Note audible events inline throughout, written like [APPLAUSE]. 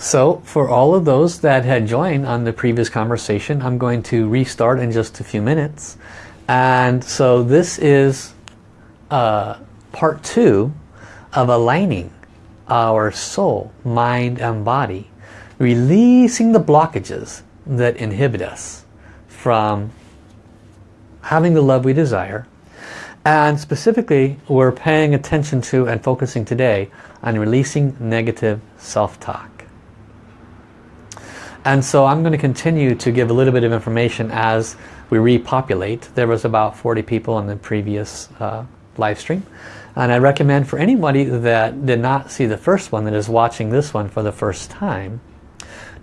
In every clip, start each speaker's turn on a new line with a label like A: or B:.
A: So for all of those that had joined on the previous conversation, I'm going to restart in just a few minutes. And so this is uh, part two of aligning our soul, mind and body. Releasing the blockages that inhibit us from having the love we desire. And specifically, we're paying attention to and focusing today on releasing negative self-talk. And so I'm going to continue to give a little bit of information as we repopulate. There was about 40 people in the previous uh, live stream. And I recommend for anybody that did not see the first one, that is watching this one for the first time,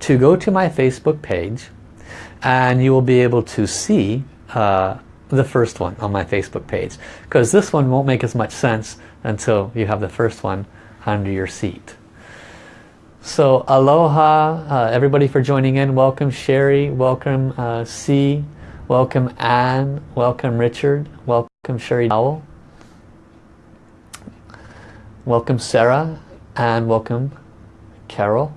A: to go to my Facebook page and you will be able to see uh, the first one on my Facebook page. Because this one won't make as much sense until you have the first one under your seat. So aloha, uh, everybody for joining in. Welcome Sherry, welcome uh, C, welcome Anne, welcome Richard, welcome Sherry Dowell, welcome Sarah, and welcome Carol.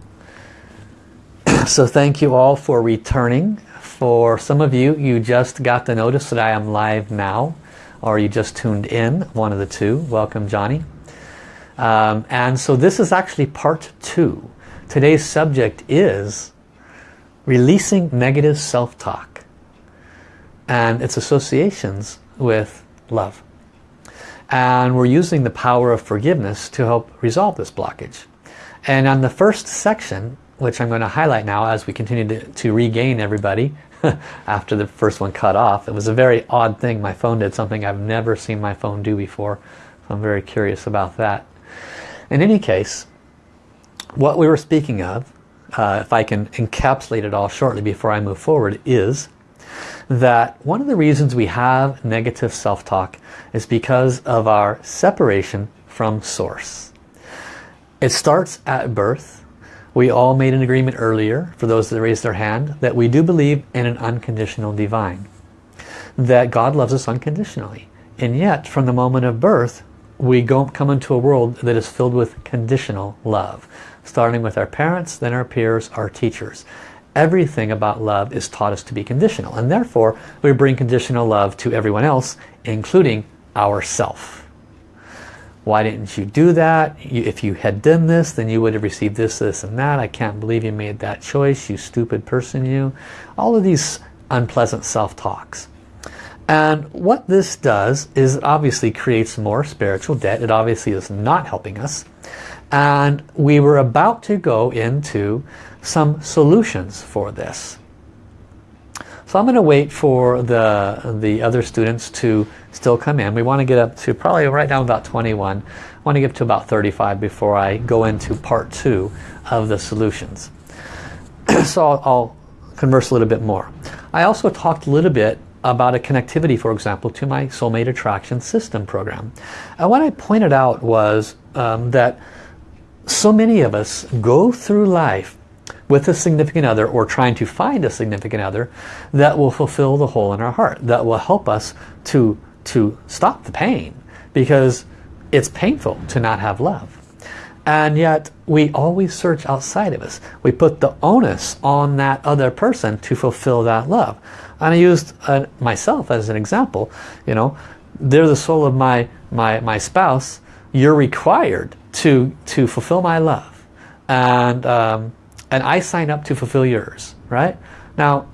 A: [CLEARS THROAT] so thank you all for returning. For some of you, you just got the notice that I am live now, or you just tuned in, one of the two. Welcome Johnny. Um, and so this is actually part two Today's subject is releasing negative self-talk and its associations with love. And we're using the power of forgiveness to help resolve this blockage. And on the first section, which I'm going to highlight now as we continue to, to regain everybody [LAUGHS] after the first one cut off. It was a very odd thing. My phone did something I've never seen my phone do before. So I'm very curious about that. In any case, what we were speaking of, uh, if I can encapsulate it all shortly before I move forward, is that one of the reasons we have negative self-talk is because of our separation from source. It starts at birth. We all made an agreement earlier, for those that raised their hand, that we do believe in an unconditional divine. That God loves us unconditionally. And yet, from the moment of birth, we go, come into a world that is filled with conditional love starting with our parents, then our peers, our teachers. Everything about love is taught us to be conditional and therefore we bring conditional love to everyone else including ourself. Why didn't you do that? if you had done this then you would have received this, this and that. I can't believe you made that choice, you stupid person you. All of these unpleasant self-talks. And what this does is it obviously creates more spiritual debt. It obviously is not helping us and we were about to go into some solutions for this. So I'm going to wait for the, the other students to still come in. We want to get up to probably right now about 21. I want to get to about 35 before I go into part two of the solutions. [CLEARS THROAT] so I'll, I'll converse a little bit more. I also talked a little bit about a connectivity, for example, to my Soulmate Attraction System program. And what I pointed out was um, that so many of us go through life with a significant other or trying to find a significant other that will fulfill the hole in our heart, that will help us to, to stop the pain because it's painful to not have love. And yet we always search outside of us. We put the onus on that other person to fulfill that love. And I used uh, myself as an example. You know, they're the soul of my, my, my spouse. You're required to, to fulfill my love. And, um, and I sign up to fulfill yours, right? Now,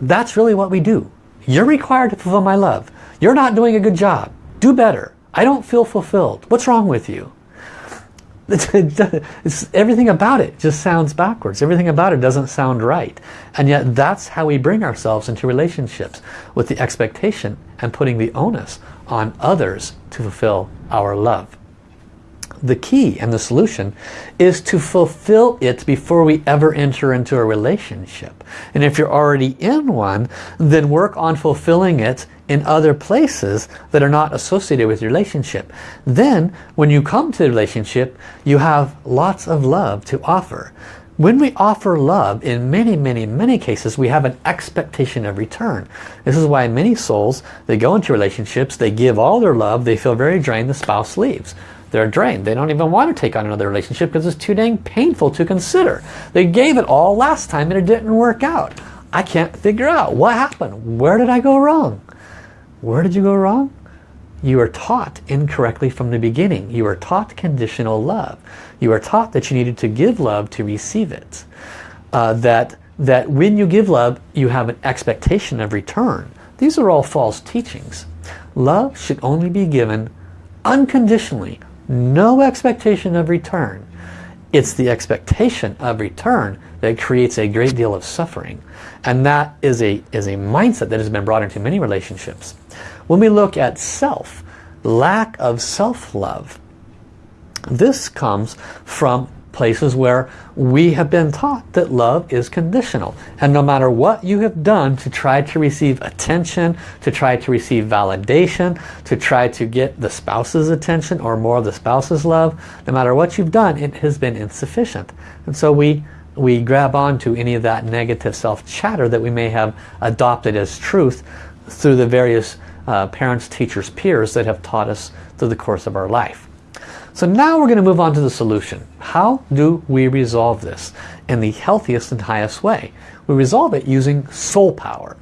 A: that's really what we do. You're required to fulfill my love. You're not doing a good job. Do better. I don't feel fulfilled. What's wrong with you? [LAUGHS] It's, everything about it just sounds backwards. Everything about it doesn't sound right. And yet that's how we bring ourselves into relationships with the expectation and putting the onus on others to fulfill our love the key and the solution is to fulfill it before we ever enter into a relationship. And if you're already in one, then work on fulfilling it in other places that are not associated with your relationship. Then, when you come to the relationship, you have lots of love to offer. When we offer love, in many, many, many cases, we have an expectation of return. This is why many souls, they go into relationships, they give all their love, they feel very drained, the spouse leaves They're drained. They don't even want to take on another relationship because it's too dang painful to consider. They gave it all last time and it didn't work out. I can't figure out what happened. Where did I go wrong? Where did you go wrong? You were taught incorrectly from the beginning. You were taught conditional love. You were taught that you needed to give love to receive it. Uh, that, that when you give love, you have an expectation of return. These are all false teachings. Love should only be given unconditionally. No expectation of return. It's the expectation of return that creates a great deal of suffering. And that is a, is a mindset that has been brought into many relationships. When we look at self, lack of self-love, this comes from places where we have been taught that love is conditional. And no matter what you have done to try to receive attention, to try to receive validation, to try to get the spouse's attention or more of the spouse's love, no matter what you've done, it has been insufficient. And so we we grab onto any of that negative self-chatter that we may have adopted as truth through the various uh, parents, teachers, peers that have taught us through the course of our life. So now we're going to move on to the solution. How do we resolve this in the healthiest and highest way? We resolve it using soul power.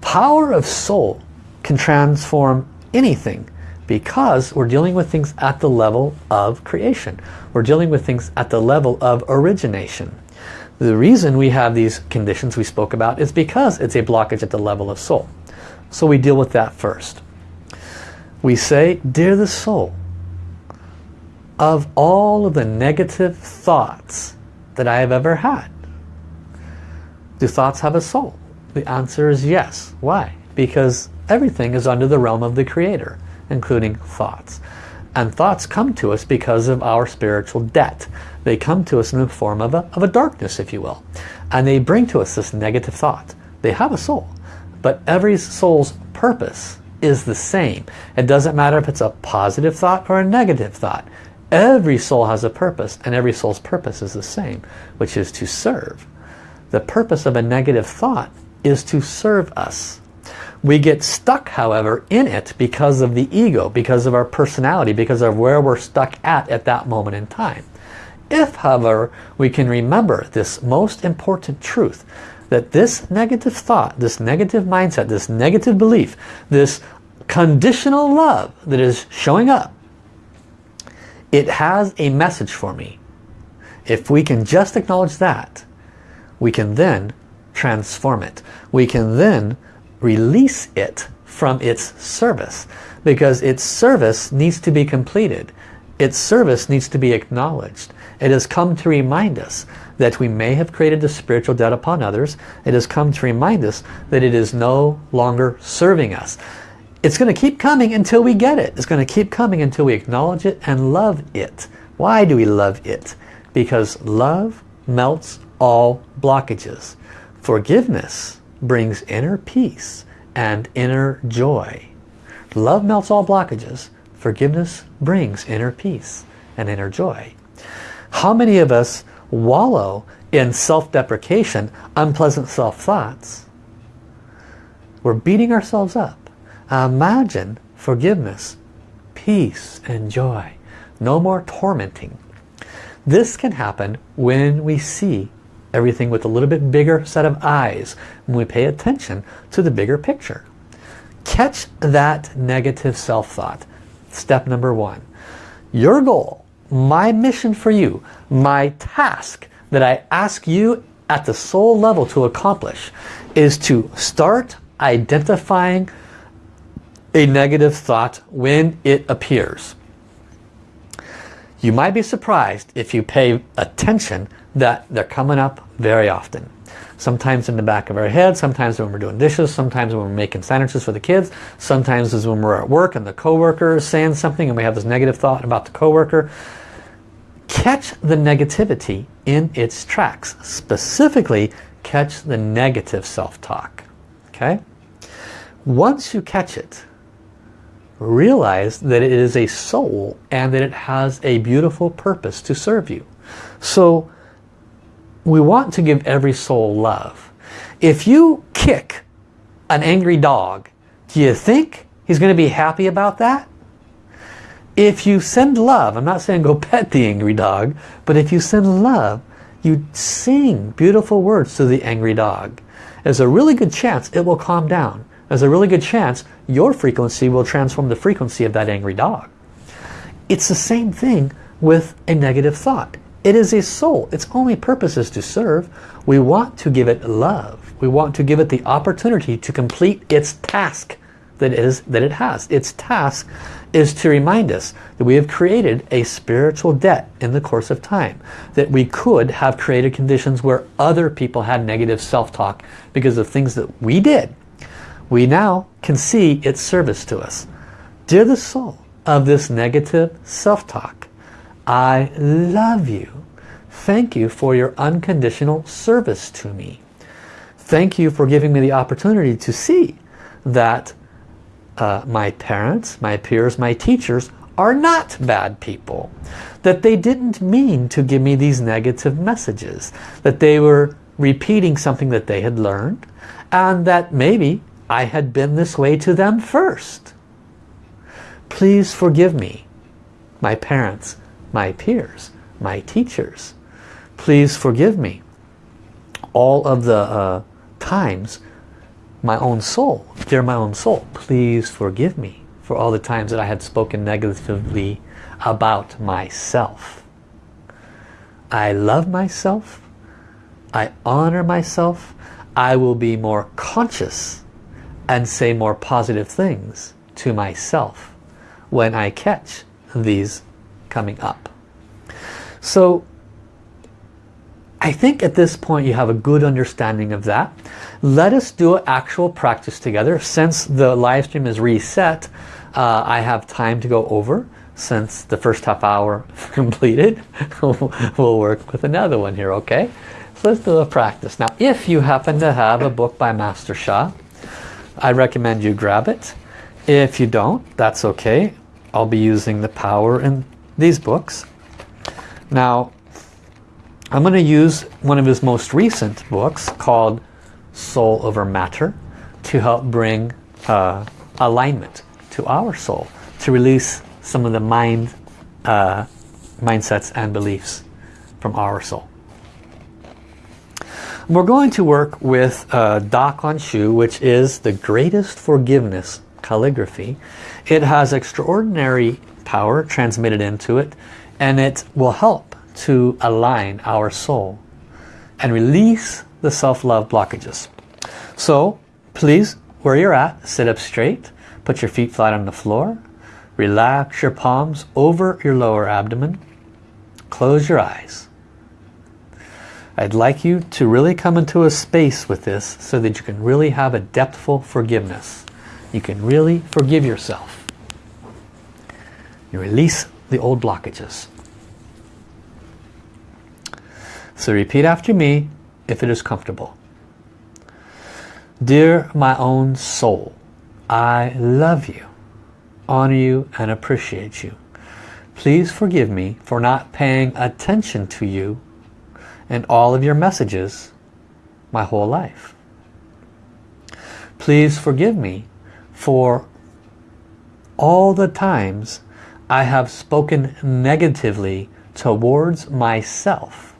A: Power of soul can transform anything because we're dealing with things at the level of creation. We're dealing with things at the level of origination. The reason we have these conditions we spoke about is because it's a blockage at the level of soul. So we deal with that first. We say, Dear the soul, of all of the negative thoughts that I have ever had, do thoughts have a soul? The answer is yes. Why? Because everything is under the realm of the Creator, including thoughts. And thoughts come to us because of our spiritual debt. They come to us in the form of a, of a darkness, if you will. And they bring to us this negative thought. They have a soul. But every soul's purpose is the same. It doesn't matter if it's a positive thought or a negative thought. Every soul has a purpose and every soul's purpose is the same, which is to serve. The purpose of a negative thought is to serve us. We get stuck, however, in it because of the ego, because of our personality, because of where we're stuck at at that moment in time. If, however, we can remember this most important truth, that this negative thought, this negative mindset, this negative belief, this conditional love that is showing up, it has a message for me. If we can just acknowledge that, we can then transform it. We can then release it from its service because its service needs to be completed. Its service needs to be acknowledged. It has come to remind us that we may have created the spiritual debt upon others. It has come to remind us that it is no longer serving us. It's going to keep coming until we get it. It's going to keep coming until we acknowledge it and love it. Why do we love it? Because love melts all blockages. Forgiveness brings inner peace and inner joy. Love melts all blockages. Forgiveness brings inner peace and inner joy. How many of us wallow in self-deprecation, unpleasant self-thoughts. We're beating ourselves up. Imagine forgiveness, peace and joy. No more tormenting. This can happen when we see everything with a little bit bigger set of eyes, when we pay attention to the bigger picture. Catch that negative self-thought. Step number one. Your goal my mission for you, my task that I ask you at the soul level to accomplish is to start identifying a negative thought when it appears. You might be surprised if you pay attention that they're coming up very often. Sometimes in the back of our head, sometimes when we're doing dishes, sometimes when we're making sandwiches for the kids, sometimes is when we're at work and the coworker is saying something and we have this negative thought about the coworker catch the negativity in its tracks. Specifically, catch the negative self-talk. Okay? Once you catch it, realize that it is a soul and that it has a beautiful purpose to serve you. So we want to give every soul love. If you kick an angry dog, do you think he's going to be happy about that? If you send love, I'm not saying go [LAUGHS] pet the angry dog, but if you send love, you sing beautiful words to the angry dog. There's a really good chance it will calm down. There's a really good chance your frequency will transform the frequency of that angry dog. It's the same thing with a negative thought. It is a soul. Its only purpose is to serve. We want to give it love. We want to give it the opportunity to complete its task that it, is, that it has. Its task is to remind us that we have created a spiritual debt in the course of time. That we could have created conditions where other people had negative self-talk because of things that we did. We now can see its service to us. Dear the soul of this negative self-talk, I love you. Thank you for your unconditional service to me. Thank you for giving me the opportunity to see that uh, my parents, my peers, my teachers are not bad people. That they didn't mean to give me these negative messages. That they were repeating something that they had learned and that maybe I had been this way to them first. Please forgive me, my parents, my peers, my teachers. Please forgive me. All of the uh, times, my own soul, dear my own soul, please forgive me for all the times that I had spoken negatively about myself. I love myself. I honor myself. I will be more conscious and say more positive things to myself when I catch these coming up. So I think at this point you have a good understanding of that. Let us do an actual practice together. Since the live stream is reset, uh, I have time to go over since the first half hour [LAUGHS] completed. [LAUGHS] we'll work with another one here, okay? So let's do a practice. Now, if you happen to have a book by Master Sha, I recommend you grab it. If you don't, that's okay. I'll be using the power in these books. Now, I'm going to use one of his most recent books called Soul Over Matter to help bring uh, alignment to our soul, to release some of the mind uh, mindsets and beliefs from our soul. We're going to work with uh, Da Shu, which is the greatest forgiveness calligraphy. It has extraordinary power transmitted into it and it will help to align our soul and release the self-love blockages. So please, where you're at, sit up straight, put your feet flat on the floor, relax your palms over your lower abdomen, close your eyes. I'd like you to really come into a space with this so that you can really have a depthful forgiveness. You can really forgive yourself. You release the old blockages. So repeat after me if it is comfortable. Dear my own soul, I love you, honor you, and appreciate you. Please forgive me for not paying attention to you and all of your messages my whole life. Please forgive me for all the times I have spoken negatively towards myself.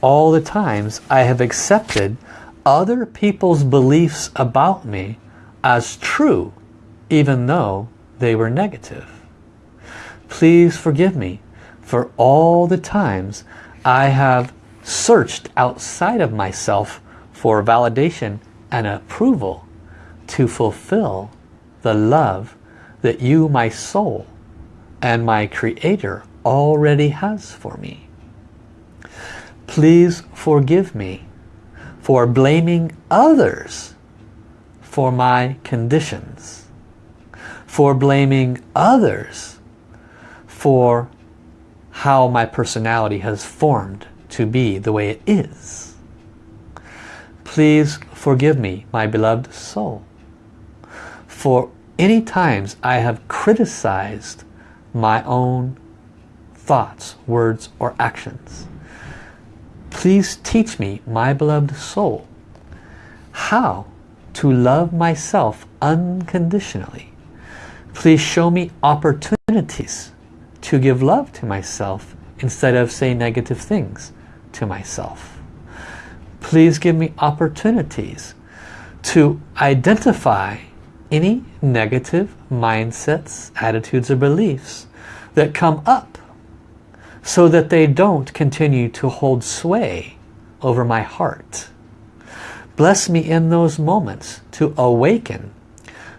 A: All the times I have accepted other people's beliefs about me as true even though they were negative. Please forgive me for all the times I have searched outside of myself for validation and approval to fulfill the love that you, my soul, and my Creator already has for me. Please forgive me for blaming others for my conditions, for blaming others for how my personality has formed to be the way it is. Please forgive me, my beloved soul, for any times I have criticized my own thoughts, words, or actions. Please teach me, my beloved soul, how to love myself unconditionally. Please show me opportunities to give love to myself instead of say negative things to myself. Please give me opportunities to identify any negative mindsets, attitudes, or beliefs that come up so that they don't continue to hold sway over my heart. Bless me in those moments to awaken,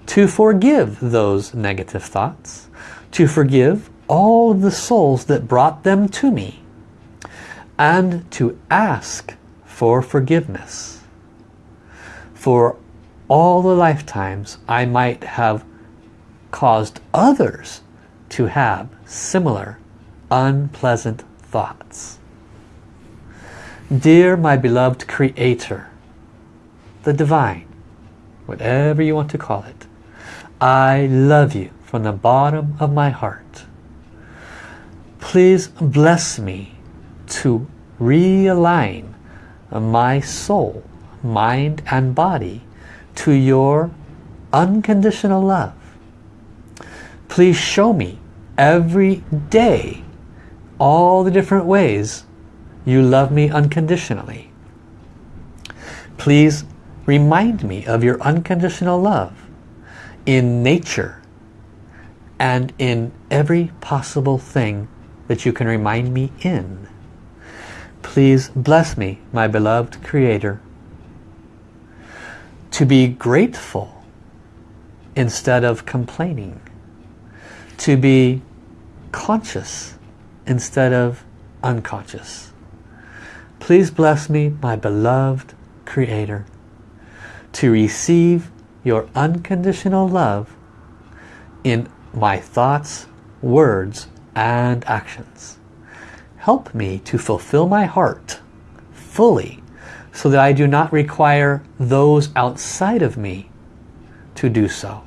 A: to forgive those negative thoughts, to forgive all of the souls that brought them to me, and to ask for forgiveness for all the lifetimes I might have caused others to have similar unpleasant thoughts. Dear my beloved Creator, the Divine, whatever you want to call it, I love you from the bottom of my heart. Please bless me to realign my soul, mind and body to your unconditional love. Please show me every day all the different ways you love me unconditionally. Please remind me of your unconditional love in nature and in every possible thing that you can remind me in. Please bless me, my beloved Creator, to be grateful instead of complaining, to be conscious instead of unconscious. Please bless me, my beloved Creator, to receive your unconditional love in my thoughts, words, and actions. Help me to fulfill my heart fully so that I do not require those outside of me to do so.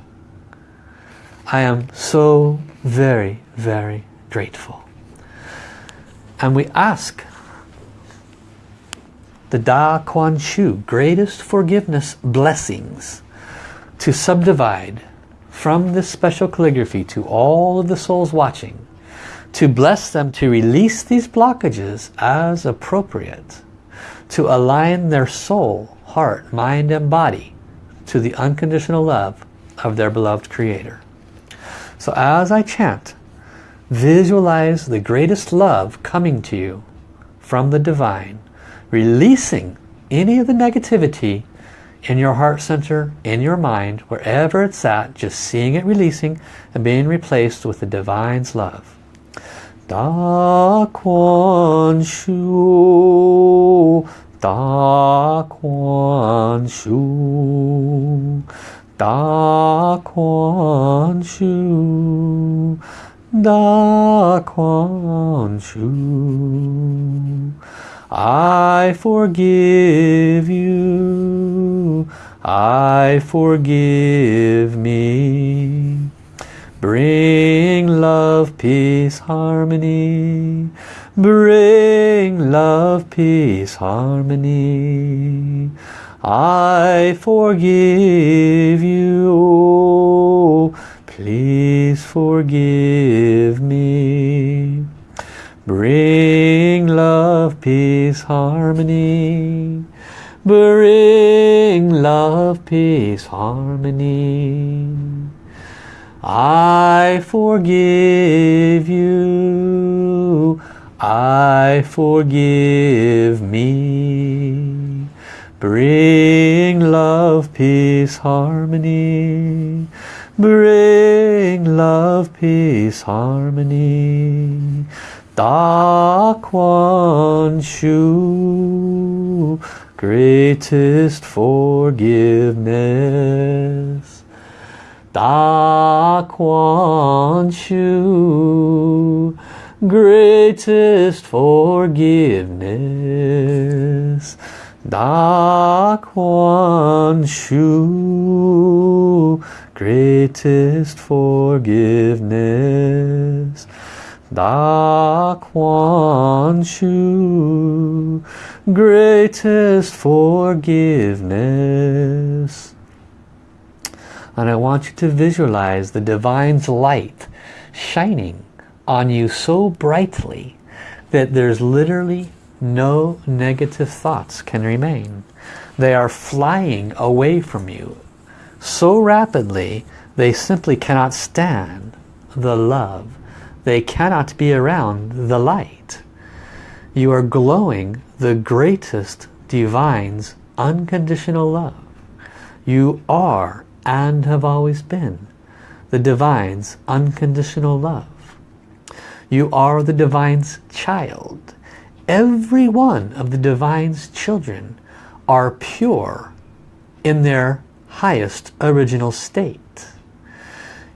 A: I am so very, very grateful. And we ask the Da Kuan Shu, greatest forgiveness blessings, to subdivide from this special calligraphy to all of the souls watching to bless them to release these blockages as appropriate, to align their soul, heart, mind and body to the unconditional love of their beloved Creator. So as I chant, visualize the greatest love coming to you from the Divine, releasing any of the negativity in your heart center, in your mind, wherever it's at, just seeing it releasing and being replaced with the Divine's love. Da Kuan Shu, Da Kuan Shu, Da Kuan Shu, Da Kuan Shu. I forgive you, I forgive me. Bring love, peace, harmony. Bring love, peace, harmony. I forgive you. Please forgive me. Bring love, peace, harmony. Bring love, peace, harmony. I forgive you. I forgive me. Bring love, peace, harmony. Bring love, peace, harmony. Da Kuan Shu, greatest forgiveness. Da Kuan Shu, greatest forgiveness. Da Kuan Shu, greatest forgiveness. Da Kuan Shu, greatest forgiveness. And I want you to visualize the Divine's light shining on you so brightly that there's literally no negative thoughts can remain. They are flying away from you so rapidly they simply cannot stand the love. They cannot be around the light. You are glowing the greatest divine's unconditional love. You are and have always been the divine's unconditional love. You are the divine's child. Every one of the divine's children are pure in their highest original state.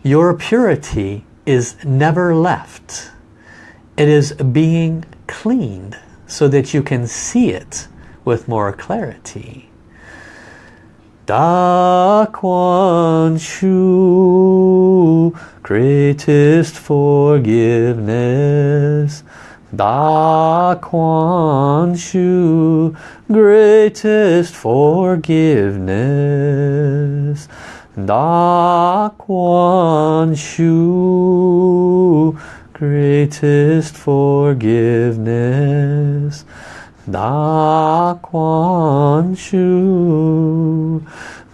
A: Your purity is never left. It is being cleaned so that you can see it with more clarity. Da Kuan Shu, greatest forgiveness. Da Kuan Shu, greatest forgiveness. Da Kuan Shu, greatest forgiveness. Da Kuan Shu,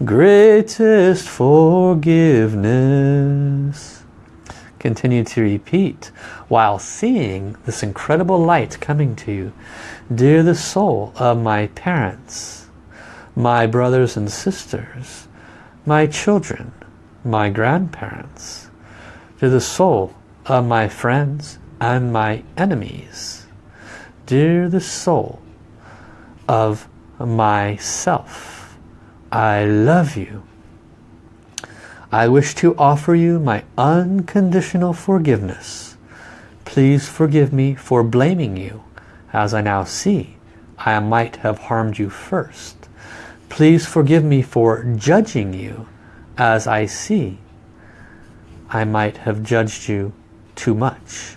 A: greatest forgiveness. Continue to repeat while seeing this incredible light coming to you. Dear the soul of my parents, my brothers and sisters, my children, my grandparents, to the soul of my friends and my enemies. Dear the soul of myself, I love you. I wish to offer you my unconditional forgiveness. Please forgive me for blaming you, as I now see I might have harmed you first. Please forgive me for judging you as I see I might have judged you too much.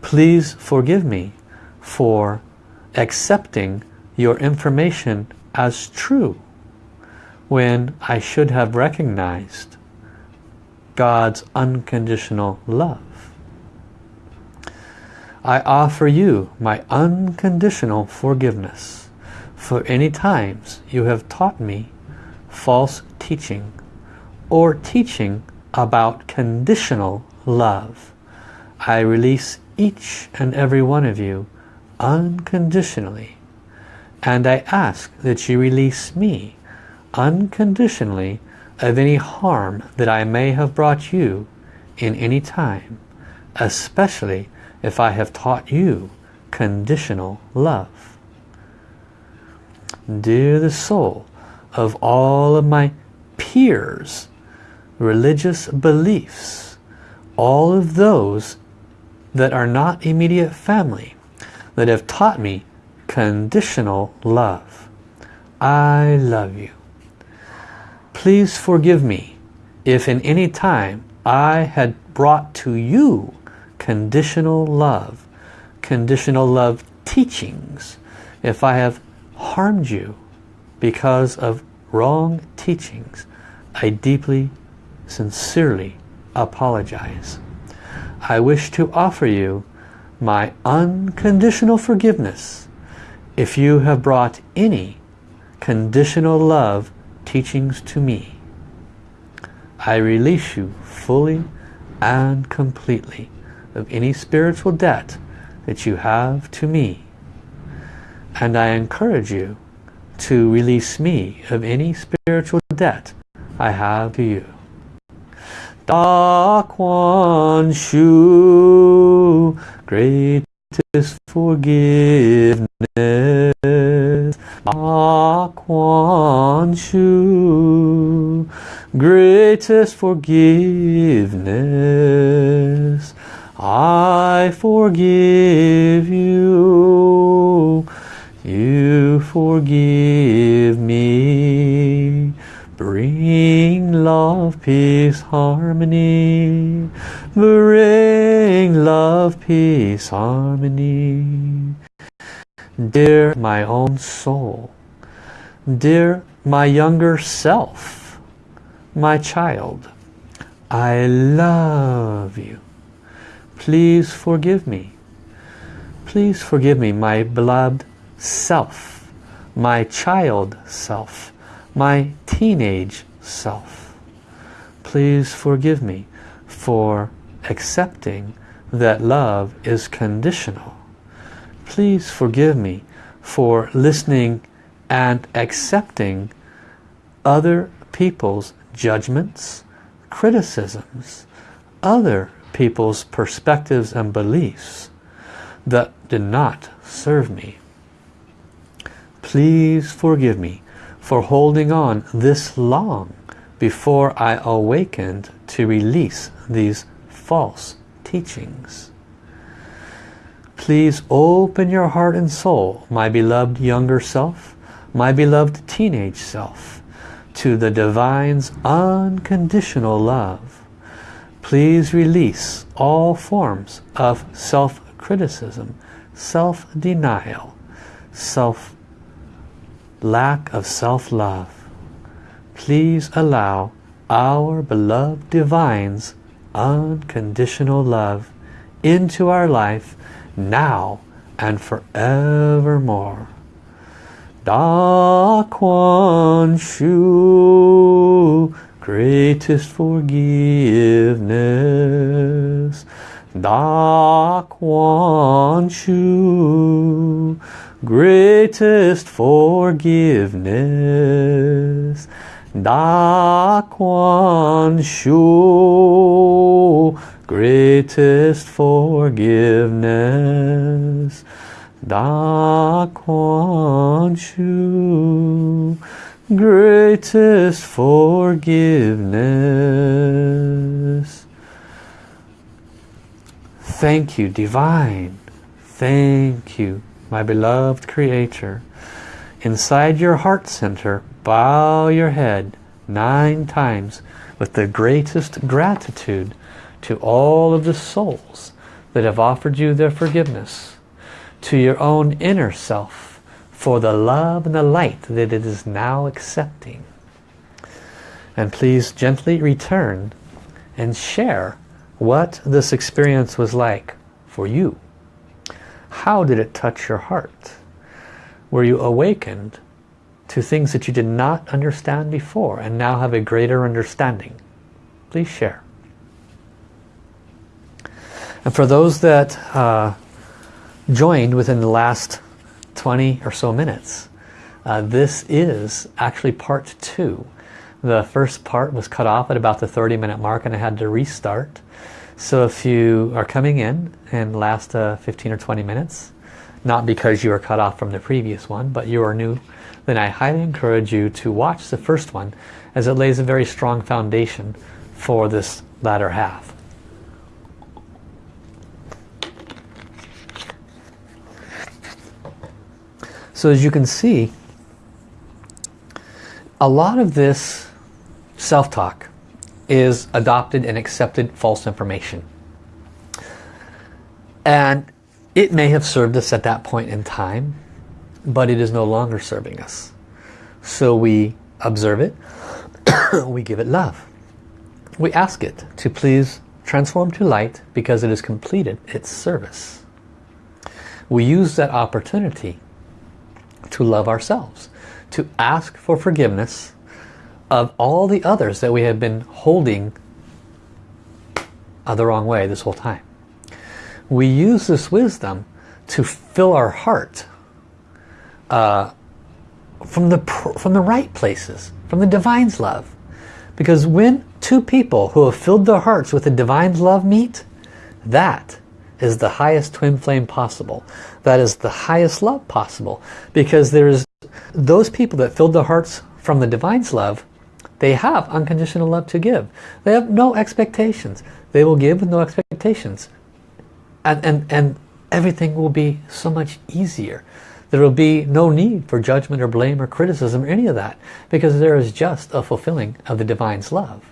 A: Please forgive me for accepting your information as true when I should have recognized God's unconditional love. I offer you my unconditional forgiveness for any times you have taught me false teaching or teaching about conditional love. I release each and every one of you unconditionally and I ask that you release me unconditionally of any harm that I may have brought you in any time, especially if I have taught you conditional love. Dear the soul of all of my peers, religious beliefs, all of those that are not immediate family, that have taught me conditional love. I love you. Please forgive me if in any time I had brought to you conditional love, conditional love teachings, if I have harmed you because of wrong teachings, I deeply, sincerely apologize. I wish to offer you my unconditional forgiveness if you have brought any conditional love teachings to me. I release you fully and completely of any spiritual debt that you have to me and I encourage you to release me of any spiritual debt I have to you. Da Kuan Shu, greatest forgiveness. Da Kuan Shu, greatest forgiveness. I forgive you you forgive me. Bring love, peace, harmony. Bring love, peace, harmony. Dear my own soul, dear my younger self, my child, I love you. Please forgive me. Please forgive me, my beloved self, my child self, my teenage self. Please forgive me for accepting that love is conditional. Please forgive me for listening and accepting other people's judgments, criticisms, other people's perspectives and beliefs that did not serve me. Please forgive me for holding on this long before I awakened to release these false teachings. Please open your heart and soul, my beloved younger self, my beloved teenage self, to the Divine's unconditional love. Please release all forms of self-criticism, self-denial, self lack of self-love. Please allow our beloved Divine's unconditional love into our life now and forevermore. Da Kuan Shu, greatest forgiveness. Da Kuan Shu, greatest forgiveness. Da Kuan Shu, greatest forgiveness. Da Kuan Shu, greatest forgiveness. Thank you, Divine. Thank you, my beloved Creator. Inside your heart center, bow your head nine times with the greatest gratitude to all of the souls that have offered you their forgiveness to your own inner self for the love and the light that it is now accepting. And please gently return and share what this experience was like for you. How did it touch your heart? Were you awakened to things that you did not understand before and now have a greater understanding? Please share. And for those that uh, joined within the last 20 or so minutes. Uh, this is actually part two. The first part was cut off at about the 30 minute mark and I had to restart. So if you are coming in and last uh, 15 or 20 minutes, not because you are cut off from the previous one, but you are new, then I highly encourage you to watch the first one as it lays a very strong foundation for this latter half. So as you can see, a lot of this self-talk is adopted and accepted false information. And it may have served us at that point in time, but it is no longer serving us. So we observe it, [COUGHS] we give it love. We ask it to please transform to light because it has completed its service. We use that opportunity to love ourselves, to ask for forgiveness of all the others that we have been holding the wrong way this whole time. We use this wisdom to fill our heart uh, from the from the right places, from the divine's love. Because when two people who have filled their hearts with the divine's love meet, that is the highest twin flame possible. That is the highest love possible. Because there's those people that filled their hearts from the Divine's love, they have unconditional love to give. They have no expectations. They will give with no expectations. And, and, and everything will be so much easier. There will be no need for judgment or blame or criticism or any of that because there is just a fulfilling of the Divine's love.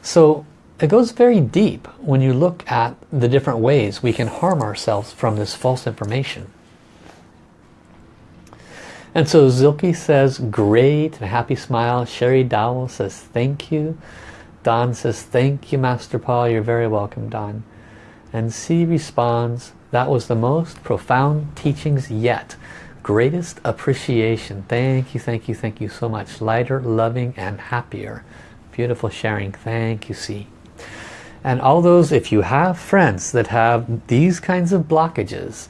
A: So it goes very deep when you look at the different ways we can harm ourselves from this false information. And so Zilke says, great, and a happy smile. Sherry Dowell says, thank you. Don says, thank you, Master Paul. You're very welcome, Don. And C responds, that was the most profound teachings yet. Greatest appreciation. Thank you, thank you, thank you so much. Lighter, loving, and happier. Beautiful sharing. Thank you, C. And all those, if you have friends that have these kinds of blockages,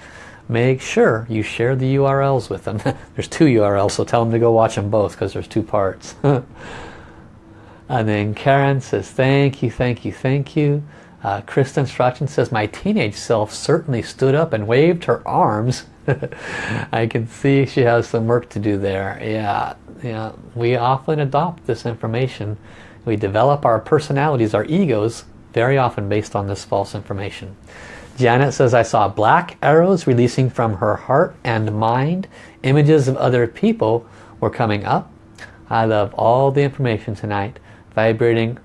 A: make sure you share the URLs with them. [LAUGHS] there's two URLs, so tell them to go watch them both because there's two parts. [LAUGHS] and then Karen says, thank you, thank you, thank you. Uh, Kristen Strachan says, my teenage self certainly stood up and waved her arms. [LAUGHS] I can see she has some work to do there. Yeah, yeah. We often adopt this information. We develop our personalities, our egos, very often based on this false information. Janet says, I saw black arrows releasing from her heart and mind. Images of other people were coming up. I love all the information tonight, vibrating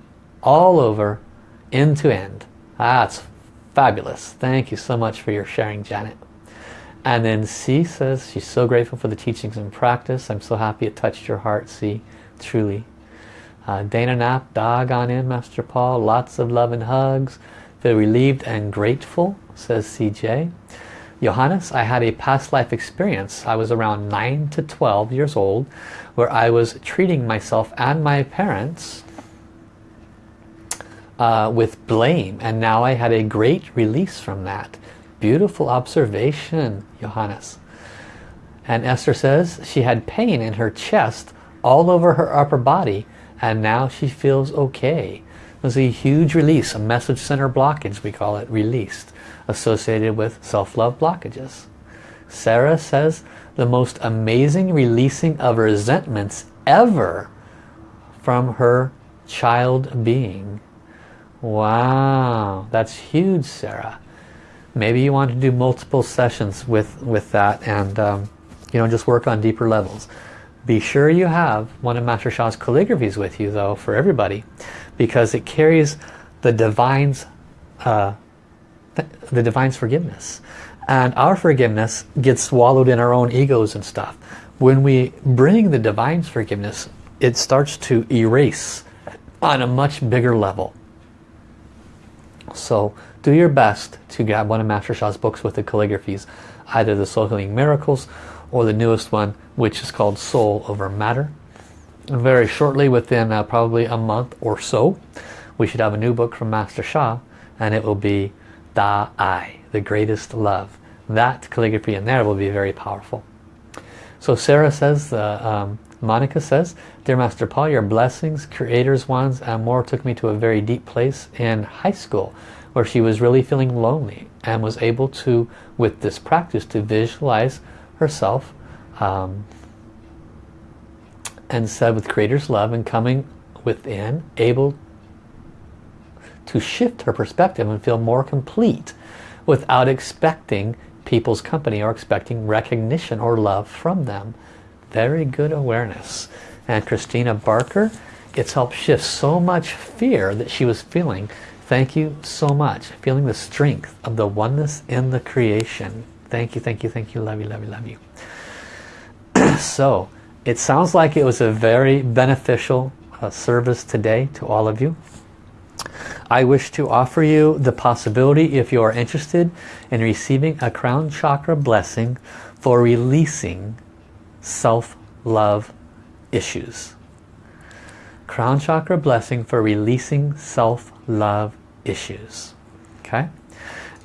A: all over, end to end. That's fabulous. Thank you so much for your sharing, Janet. And then C says, she's so grateful for the teachings and practice. I'm so happy it touched your heart, C. Truly. Uh, Dana Knapp, dog on in, Master Paul. Lots of love and hugs. Feel relieved and grateful, says CJ. Johannes, I had a past life experience. I was around 9 to 12 years old where I was treating myself and my parents uh, with blame and now I had a great release from that. Beautiful observation, Johannes. And Esther says she had pain in her chest all over her upper body and now she feels okay. There's a huge release, a message center blockage, we call it, released, associated with self-love blockages. Sarah says the most amazing releasing of resentments ever from her child being. Wow, that's huge, Sarah. Maybe you want to do multiple sessions with, with that and um, you know, just work on deeper levels. Be sure you have one of Master Sha's calligraphies with you though for everybody because it carries the divine's uh, the divine's forgiveness. And our forgiveness gets swallowed in our own egos and stuff. When we bring the divine's forgiveness it starts to erase on a much bigger level. So do your best to grab one of Master Sha's books with the calligraphies either the Soul Healing Miracles or the newest one which is called Soul Over Matter very shortly within uh, probably a month or so we should have a new book from Master Sha and it will be Da Ai, the greatest love. That calligraphy in there will be very powerful. So Sarah says, uh, um, Monica says, Dear Master Paul, your blessings, creators ones and more took me to a very deep place in high school where she was really feeling lonely and was able to, with this practice, to visualize herself um, and said with creator's love and coming within able to shift her perspective and feel more complete without expecting people's company or expecting recognition or love from them. Very good awareness. And Christina Barker it's helped shift so much fear that she was feeling. Thank you so much. Feeling the strength of the oneness in the creation thank you thank you thank you love you love you love you [CLEARS THROAT] so it sounds like it was a very beneficial uh, service today to all of you. I wish to offer you the possibility if you are interested in receiving a crown chakra blessing for releasing self-love issues. Crown chakra blessing for releasing self-love issues. Okay?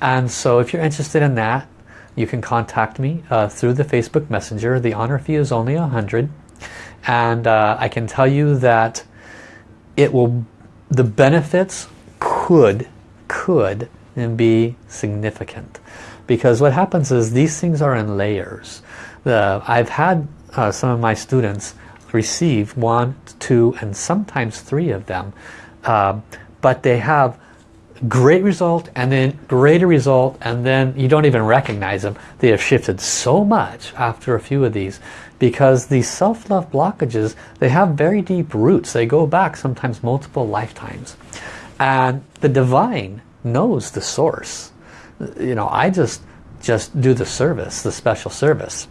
A: And so if you're interested in that, you can contact me uh, through the Facebook Messenger. The honor fee is only a hundred, and uh, I can tell you that it will. The benefits could could and be significant because what happens is these things are in layers. The, I've had uh, some of my students receive one, two, and sometimes three of them, uh, but they have great result and then greater result and then you don't even recognize them. They have shifted so much after a few of these because these self-love blockages they have very deep roots. They go back sometimes multiple lifetimes. And the divine knows the source. You know I just just do the service the special service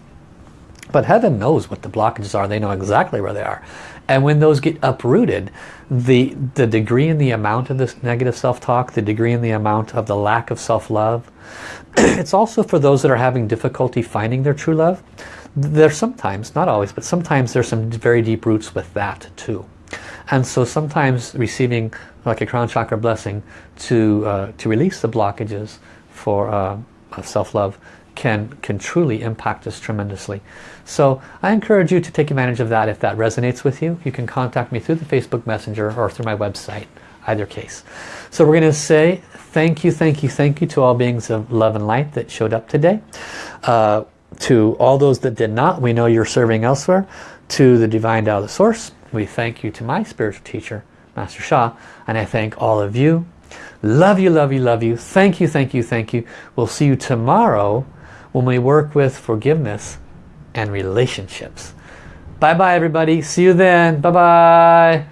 A: But heaven knows what the blockages are. They know exactly where they are. And when those get uprooted, the, the degree and the amount of this negative self-talk, the degree and the amount of the lack of self-love, [CLEARS THROAT] it's also for those that are having difficulty finding their true love. There's sometimes, not always, but sometimes there's some very deep roots with that too. And so sometimes receiving like a crown chakra blessing to, uh, to release the blockages for uh, self-love can, can truly impact us tremendously. So I encourage you to take advantage of that if that resonates with you. You can contact me through the Facebook Messenger or through my website, either case. So we're going to say thank you, thank you, thank you to all beings of love and light that showed up today. Uh, to all those that did not, we know you're serving elsewhere. To the Divine Tao, the Source, we thank you to my spiritual teacher, Master Sha, and I thank all of you. Love you, love you, love you. Thank you, thank you, thank you. We'll see you tomorrow when we work with forgiveness and relationships. Bye-bye, everybody. See you then. Bye-bye.